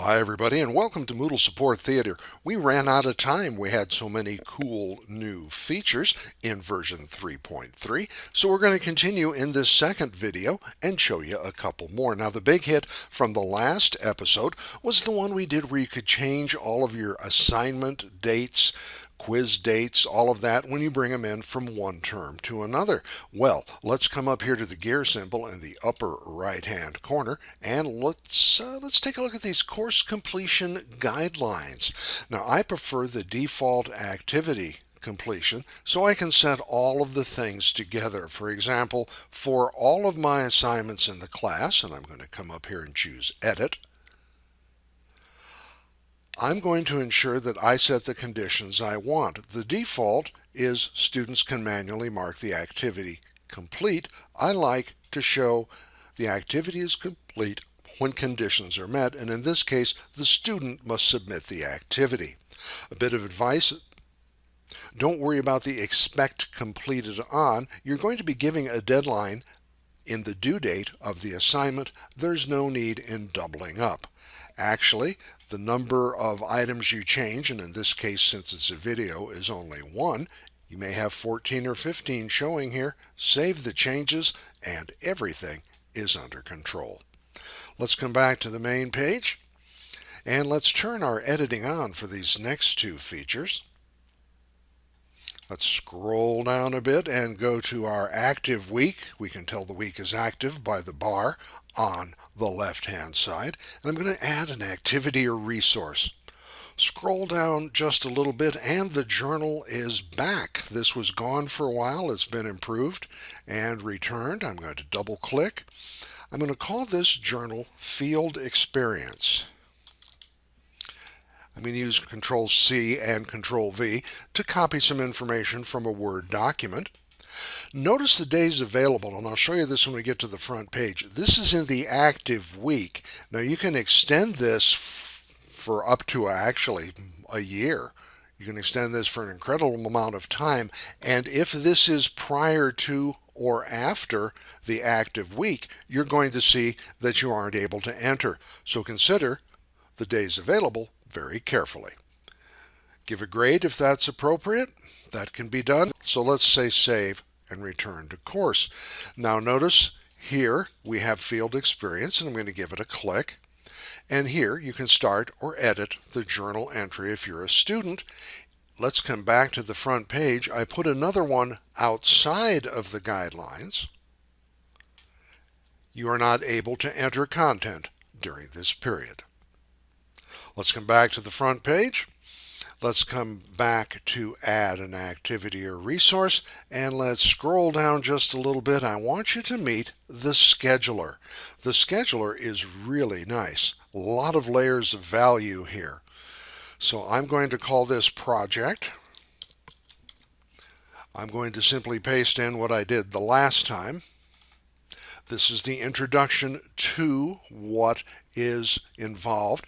Well, hi everybody and welcome to Moodle Support Theater. We ran out of time. We had so many cool new features in version 3.3. So we're going to continue in this second video and show you a couple more. Now the big hit from the last episode was the one we did where you could change all of your assignment dates, quiz dates, all of that when you bring them in from one term to another. Well, let's come up here to the gear symbol in the upper right hand corner and let's uh, let's take a look at these course completion guidelines. Now I prefer the default activity completion so I can set all of the things together. For example, for all of my assignments in the class, and I'm going to come up here and choose edit, I'm going to ensure that I set the conditions I want. The default is students can manually mark the activity complete. I like to show the activity is complete when conditions are met, and in this case, the student must submit the activity. A bit of advice, don't worry about the expect completed on. You're going to be giving a deadline in the due date of the assignment. There's no need in doubling up. Actually, the number of items you change, and in this case, since it's a video, is only one, you may have 14 or 15 showing here. Save the changes and everything is under control. Let's come back to the main page and let's turn our editing on for these next two features. Let's scroll down a bit and go to our active week. We can tell the week is active by the bar on the left hand side. And I'm going to add an activity or resource. Scroll down just a little bit and the journal is back. This was gone for a while. It's been improved and returned. I'm going to double click. I'm going to call this journal Field Experience. I'm going to use Control C and Control V to copy some information from a Word document. Notice the days available, and I'll show you this when we get to the front page. This is in the active week. Now you can extend this for up to actually a year. You can extend this for an incredible amount of time. And if this is prior to or after the active week, you're going to see that you aren't able to enter. So consider the days available very carefully. Give a grade if that's appropriate. That can be done. So let's say save and return to course. Now notice here we have field experience and I'm going to give it a click. And here you can start or edit the journal entry if you're a student. Let's come back to the front page. I put another one outside of the guidelines. You are not able to enter content during this period. Let's come back to the front page. Let's come back to add an activity or resource and let's scroll down just a little bit. I want you to meet the scheduler. The scheduler is really nice. A lot of layers of value here. So I'm going to call this project. I'm going to simply paste in what I did the last time. This is the introduction to what is involved.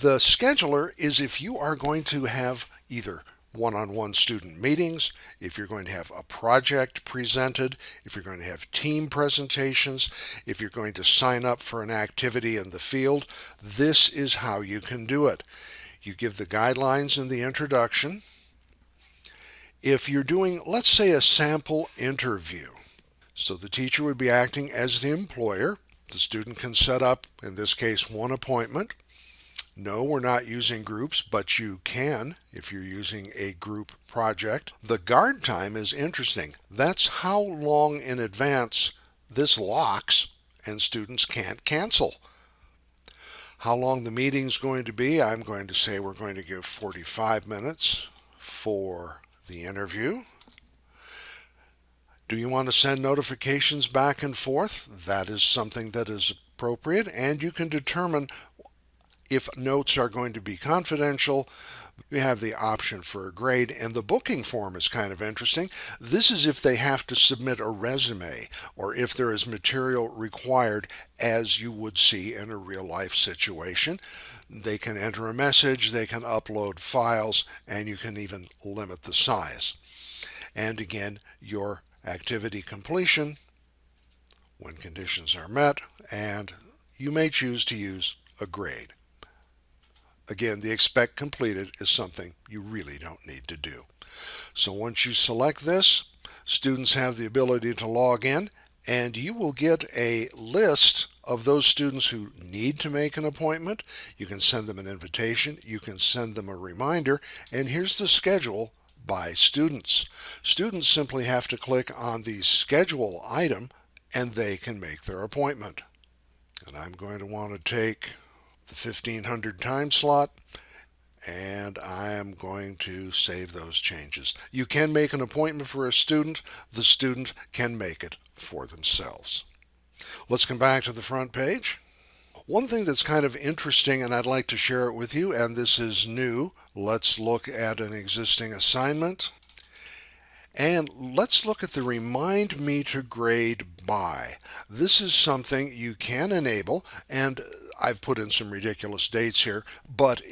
The scheduler is if you are going to have either one-on-one -on -one student meetings, if you're going to have a project presented, if you're going to have team presentations, if you're going to sign up for an activity in the field, this is how you can do it. You give the guidelines in the introduction. If you're doing, let's say, a sample interview, so the teacher would be acting as the employer. The student can set up, in this case, one appointment. No, we're not using groups, but you can if you're using a group project. The guard time is interesting. That's how long in advance this locks and students can't cancel. How long the meeting's going to be, I'm going to say we're going to give 45 minutes for the interview. Do you want to send notifications back and forth? That is something that is appropriate and you can determine if notes are going to be confidential, you have the option for a grade and the booking form is kind of interesting. This is if they have to submit a resume or if there is material required as you would see in a real life situation. They can enter a message, they can upload files, and you can even limit the size. And again, your activity completion when conditions are met, and you may choose to use a grade. Again, the expect completed is something you really don't need to do. So once you select this, students have the ability to log in and you will get a list of those students who need to make an appointment. You can send them an invitation, you can send them a reminder, and here's the schedule by students. Students simply have to click on the schedule item and they can make their appointment. And I'm going to want to take the 1500 time slot and I am going to save those changes. You can make an appointment for a student. The student can make it for themselves. Let's come back to the front page. One thing that's kind of interesting, and I'd like to share it with you, and this is new. Let's look at an existing assignment. And let's look at the remind me to grade by. This is something you can enable, and I've put in some ridiculous dates here, but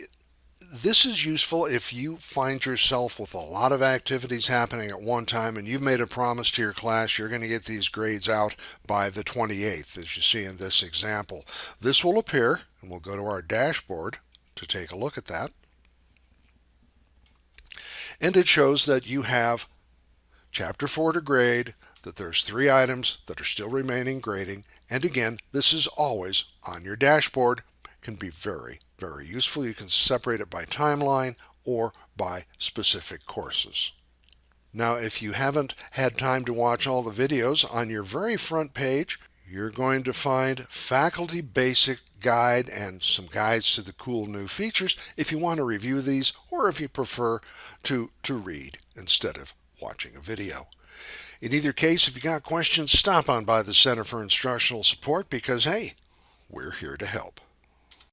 this is useful if you find yourself with a lot of activities happening at one time and you've made a promise to your class you're going to get these grades out by the 28th as you see in this example. This will appear and we'll go to our dashboard to take a look at that. And it shows that you have chapter 4 to grade, that there's three items that are still remaining grading, and again, this is always on your dashboard can be very, very useful. You can separate it by timeline or by specific courses. Now, if you haven't had time to watch all the videos, on your very front page, you're going to find faculty basic guide and some guides to the cool new features if you want to review these or if you prefer to, to read instead of watching a video. In either case, if you got questions, stop on by the Center for Instructional Support because, hey, we're here to help.